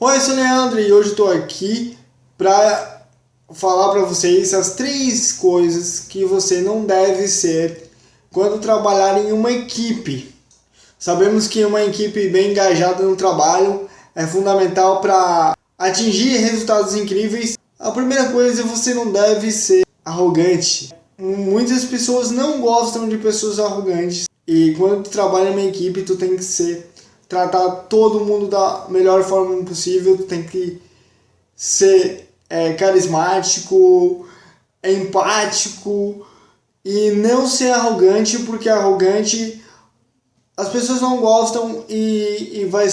Oi, eu sou o Leandro e hoje estou aqui para falar para vocês as três coisas que você não deve ser quando trabalhar em uma equipe. Sabemos que uma equipe bem engajada no trabalho é fundamental para atingir resultados incríveis. A primeira coisa, você não deve ser arrogante. Muitas pessoas não gostam de pessoas arrogantes e quando tu trabalha em uma equipe, tu tem que ser tratar todo mundo da melhor forma possível, tu tem que ser é, carismático, empático e não ser arrogante, porque arrogante as pessoas não gostam e, e vai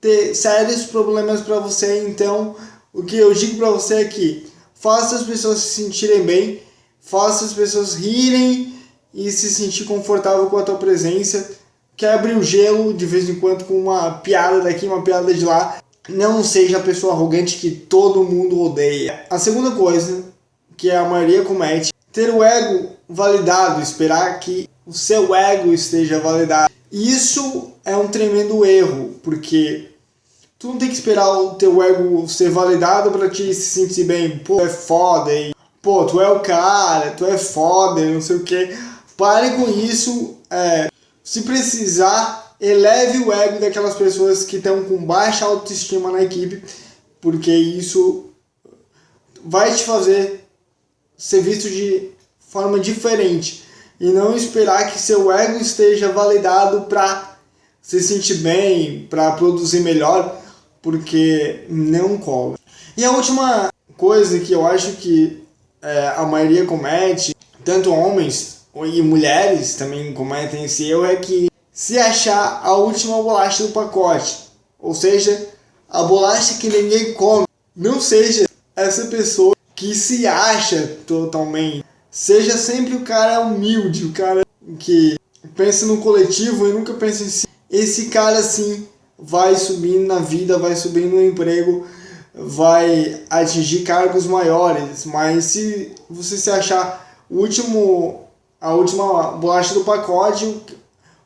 ter sérios problemas para você. Então, o que eu digo para você é que faça as pessoas se sentirem bem, faça as pessoas rirem e se sentir confortável com a tua presença quebre o gelo de vez em quando com uma piada daqui, uma piada de lá. Não seja a pessoa arrogante que todo mundo odeia. A segunda coisa que a maioria comete, ter o ego validado, esperar que o seu ego esteja validado. Isso é um tremendo erro, porque tu não tem que esperar o teu ego ser validado para te se sentir bem. Pô, é foda, e, pô, tu é o cara, tu é foda, não sei o que. Pare com isso, é, se precisar, eleve o ego daquelas pessoas que estão com baixa autoestima na equipe, porque isso vai te fazer ser visto de forma diferente e não esperar que seu ego esteja validado para se sentir bem, para produzir melhor, porque não cola. E a última coisa que eu acho que é, a maioria comete, tanto homens e mulheres também cometem esse erro é que se achar a última bolacha do pacote, ou seja, a bolacha que ninguém come, não seja essa pessoa que se acha totalmente. Seja sempre o cara humilde, o cara que pensa no coletivo e nunca pensa em si. Esse cara sim vai subindo na vida, vai subindo no emprego, vai atingir cargos maiores, mas se você se achar o último a última bolacha do pacote,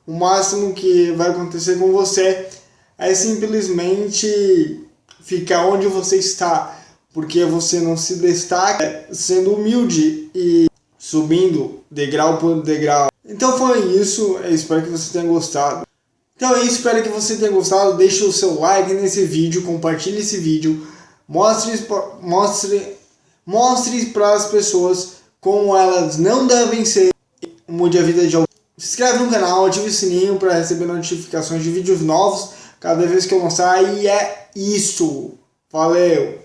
o máximo que vai acontecer com você é simplesmente ficar onde você está, porque você não se destaca sendo humilde e subindo degrau por degrau. Então foi isso, eu espero que você tenha gostado. Então é isso, espero que você tenha gostado, deixe o seu like nesse vídeo, compartilhe esse vídeo, mostre, mostre, mostre para as pessoas como elas não devem ser mude a vida de alguém. Se inscreve no canal, ative o sininho para receber notificações de vídeos novos cada vez que eu lançar. E é isso. Valeu!